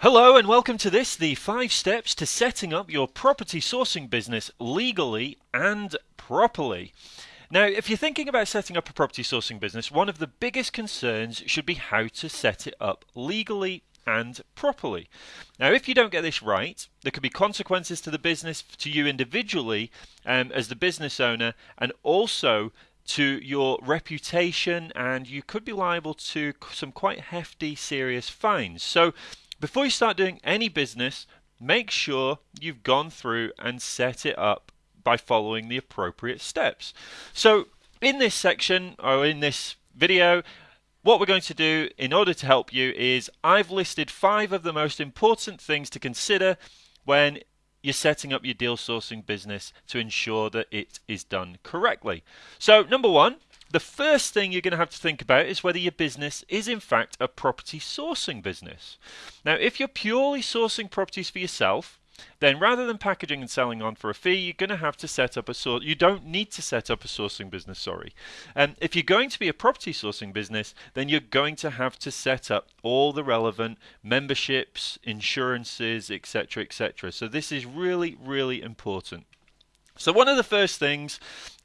Hello and welcome to this, the five steps to setting up your property sourcing business legally and properly. Now, if you're thinking about setting up a property sourcing business, one of the biggest concerns should be how to set it up legally and properly. Now, if you don't get this right, there could be consequences to the business, to you individually um, as the business owner, and also to your reputation, and you could be liable to some quite hefty, serious fines. So, before you start doing any business, make sure you've gone through and set it up by following the appropriate steps. So, in this section or in this video, what we're going to do in order to help you is I've listed five of the most important things to consider when you're setting up your deal sourcing business to ensure that it is done correctly. So, number one, the first thing you're going to have to think about is whether your business is in fact a property sourcing business. Now, if you're purely sourcing properties for yourself, then rather than packaging and selling on for a fee, you're going to have to set up a source. You don't need to set up a sourcing business. Sorry, and um, if you're going to be a property sourcing business, then you're going to have to set up all the relevant memberships, insurances, etc., etc. So this is really, really important. So one of the first things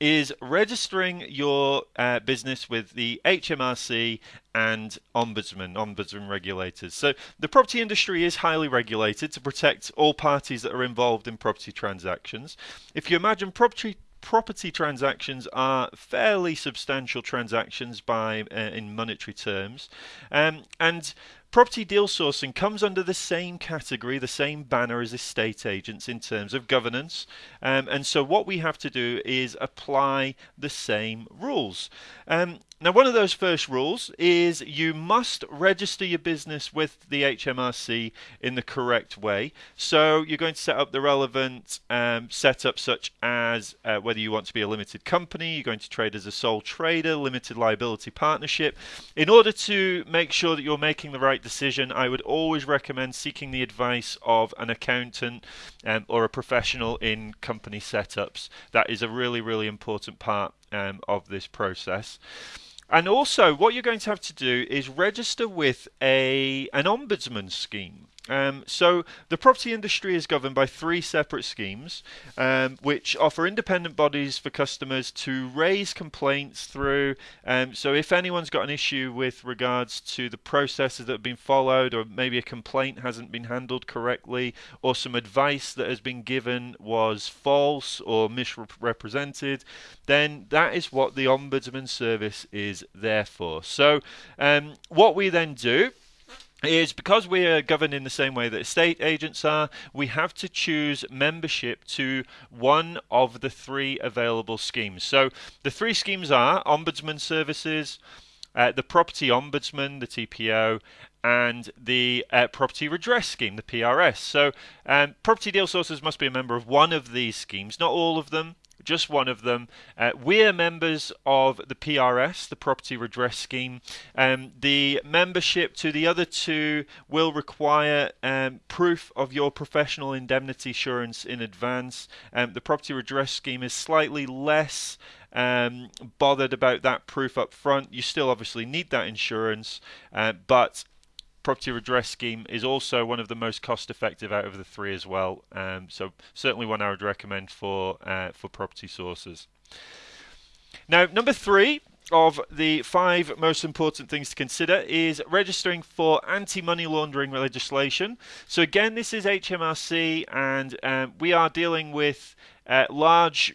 is registering your uh, business with the HMRC and Ombudsman, Ombudsman regulators. So the property industry is highly regulated to protect all parties that are involved in property transactions. If you imagine property property transactions are fairly substantial transactions by uh, in monetary terms um, and Property deal sourcing comes under the same category, the same banner as estate agents in terms of governance. Um, and so what we have to do is apply the same rules. Um, now, one of those first rules is you must register your business with the HMRC in the correct way. So you're going to set up the relevant um, setup, such as uh, whether you want to be a limited company, you're going to trade as a sole trader, limited liability partnership. In order to make sure that you're making the right decision, I would always recommend seeking the advice of an accountant um, or a professional in company setups. That is a really, really important part um, of this process. And also, what you're going to have to do is register with a an ombudsman scheme. Um, so the property industry is governed by three separate schemes, um, which offer independent bodies for customers to raise complaints through. Um, so if anyone's got an issue with regards to the processes that have been followed, or maybe a complaint hasn't been handled correctly, or some advice that has been given was false or misrepresented, then that is what the ombudsman service is there for. So um, what we then do is because we are governed in the same way that estate agents are, we have to choose membership to one of the three available schemes. So the three schemes are Ombudsman Services, uh, the Property Ombudsman, the TPO, and the uh, Property Redress Scheme, the PRS. So um, property deal sources must be a member of one of these schemes, not all of them just one of them. Uh, we're members of the PRS, the Property Redress Scheme. Um, the membership to the other two will require um, proof of your professional indemnity insurance in advance. Um, the Property Redress Scheme is slightly less um, bothered about that proof up front. You still obviously need that insurance, uh, but property redress scheme is also one of the most cost effective out of the three as well. Um, so certainly one I would recommend for uh, for property sources. Now number three of the five most important things to consider is registering for anti-money laundering legislation. So again, this is HMRC, and um, we are dealing with uh, large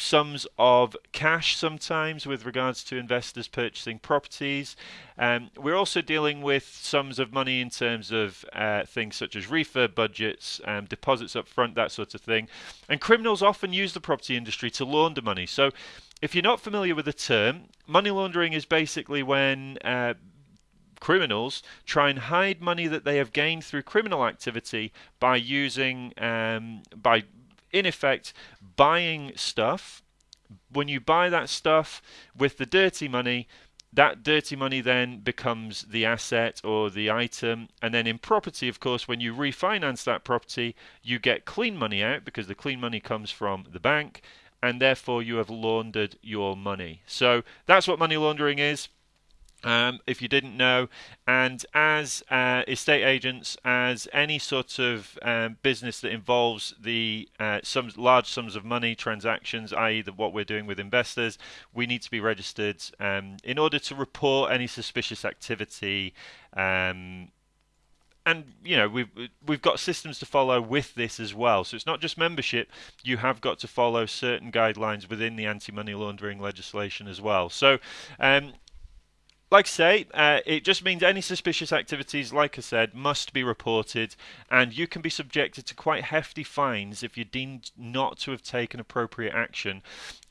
sums of cash sometimes with regards to investors purchasing properties. Um, we're also dealing with sums of money in terms of uh, things such as refurb budgets, um, deposits up front, that sort of thing. And criminals often use the property industry to launder money. So if you're not familiar with the term, money laundering is basically when uh, criminals try and hide money that they have gained through criminal activity by using um, by in effect buying stuff. When you buy that stuff with the dirty money, that dirty money then becomes the asset or the item. And then in property, of course, when you refinance that property, you get clean money out because the clean money comes from the bank and therefore you have laundered your money. So that's what money laundering is. Um, if you didn't know, and as uh, estate agents, as any sort of um, business that involves the uh, sums, large sums of money transactions, i.e., the, what we're doing with investors, we need to be registered um, in order to report any suspicious activity. Um, and you know we've we've got systems to follow with this as well. So it's not just membership; you have got to follow certain guidelines within the anti-money laundering legislation as well. So um, like I say, uh, it just means any suspicious activities, like I said, must be reported, and you can be subjected to quite hefty fines if you're deemed not to have taken appropriate action.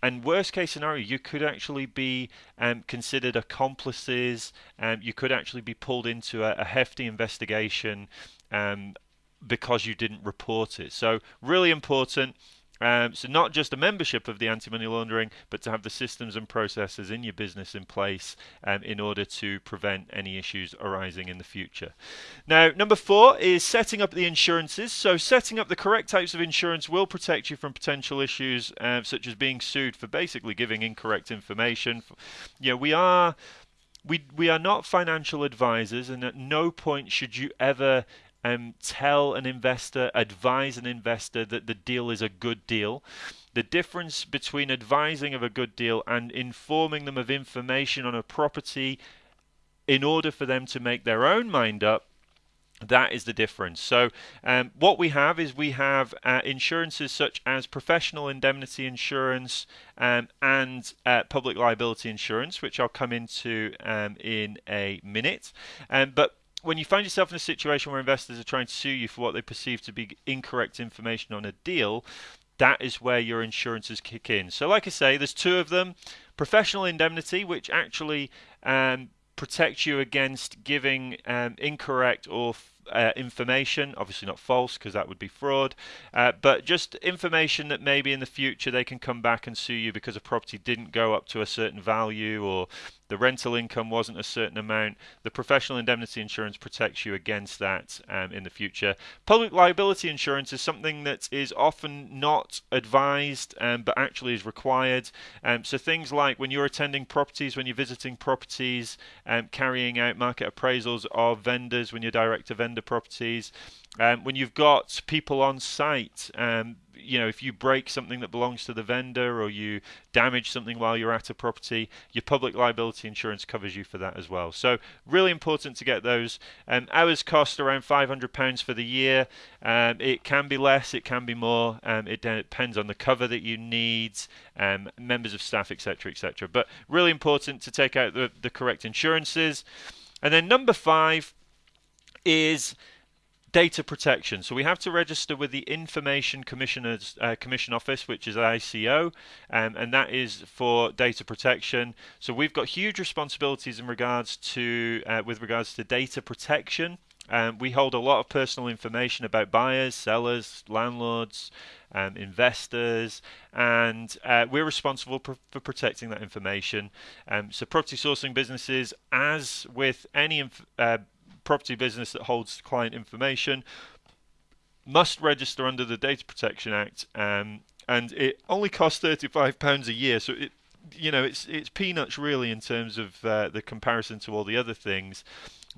And worst case scenario, you could actually be um, considered accomplices, and um, you could actually be pulled into a, a hefty investigation um, because you didn't report it. So, really important. Um, so not just a membership of the anti-money laundering, but to have the systems and processes in your business in place um, in order to prevent any issues arising in the future. Now, number four is setting up the insurances. So setting up the correct types of insurance will protect you from potential issues uh, such as being sued for basically giving incorrect information. Know, we are we we are not financial advisors, and at no point should you ever um, tell an investor, advise an investor that the deal is a good deal. The difference between advising of a good deal and informing them of information on a property in order for them to make their own mind up that is the difference. So, um, what we have is we have uh, insurances such as professional indemnity insurance um, and uh, public liability insurance, which I'll come into um, in a minute. Um, but when you find yourself in a situation where investors are trying to sue you for what they perceive to be incorrect information on a deal, that is where your insurances kick in. So, like I say, there's two of them. Professional indemnity, which actually um, protects you against giving um, incorrect or uh, information, obviously not false because that would be fraud, uh, but just information that maybe in the future they can come back and sue you because a property didn't go up to a certain value or the rental income wasn't a certain amount. The professional indemnity insurance protects you against that um, in the future. Public liability insurance is something that is often not advised um, but actually is required. Um, so things like when you're attending properties, when you're visiting properties, um, carrying out market appraisals of vendors, when you're direct to vendor properties, um, when you've got people on site, you know, if you break something that belongs to the vendor or you damage something while you're at a property, your public liability insurance covers you for that as well. So really important to get those. Um, ours cost around £500 for the year. Um, it can be less, it can be more. Um, it depends on the cover that you need, um, members of staff, etc., etc. But really important to take out the, the correct insurances. And then number five is data protection. So we have to register with the Information Commissioner's uh, Commission Office, which is ICO, um, and that is for data protection. So we've got huge responsibilities in regards to uh, with regards to data protection. Um, we hold a lot of personal information about buyers, sellers, landlords, um, investors, and uh, we're responsible for, for, protecting that information. Um, so, property sourcing businesses, as with any uh, property business that holds client information must register under the Data Protection Act, um, and it only costs thirty-five pounds a year. So it, you know, it's it's peanuts really in terms of uh, the comparison to all the other things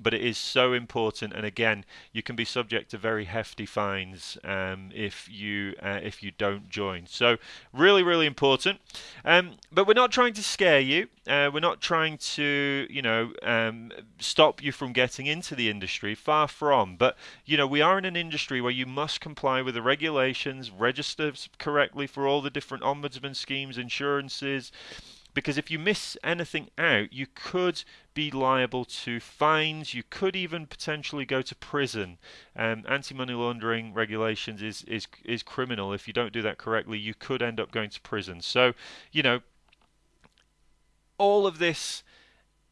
but it is so important. And again, you can be subject to very hefty fines um, if you uh, if you don't join. So really, really important. Um, but we're not trying to scare you. Uh, we're not trying to you know um, stop you from getting into the industry. Far from. But you know we are in an industry where you must comply with the regulations, register correctly for all the different ombudsman schemes, insurances because if you miss anything out, you could be liable to fines. You could even potentially go to prison. Um, anti-money laundering regulations is is is criminal. If you don't do that correctly, you could end up going to prison. So, you know, all of this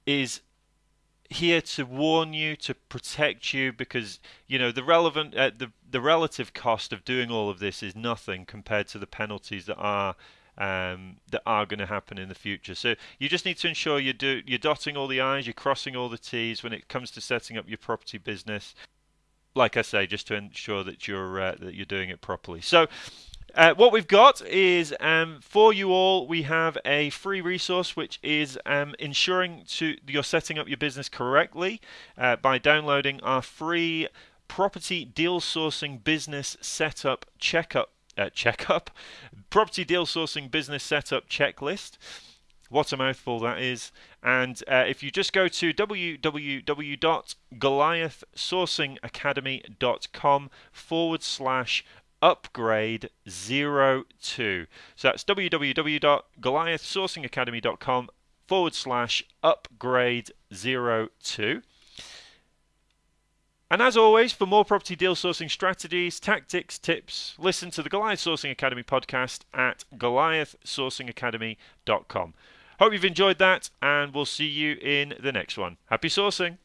is here to warn you, to protect you, because you know the relevant, uh, the the relative cost of doing all of this is nothing compared to the penalties that are um, that are going to happen in the future. So you just need to ensure you do you're dotting all the i's, you're crossing all the t's when it comes to setting up your property business. Like I say, just to ensure that you're uh, that you're doing it properly. So Uh, what we've got is um, for you all, we have a free resource which is um, ensuring to you're setting up your business correctly uh, by downloading our free property deal sourcing business setup checkup uh, checkup property deal sourcing business setup checklist. What a mouthful that is. And uh, if you just go to www.goliathsourcingacademy.com forward slash upgrade 02. So that's www.goliathsourcingacademy.com forward slash upgrade 02. And as always, for more property deal sourcing strategies, tactics, tips, listen to the Goliath Sourcing Academy podcast at goliathsourcingacademy.com. Hope you've enjoyed that, and we'll see you in the next one. Happy sourcing!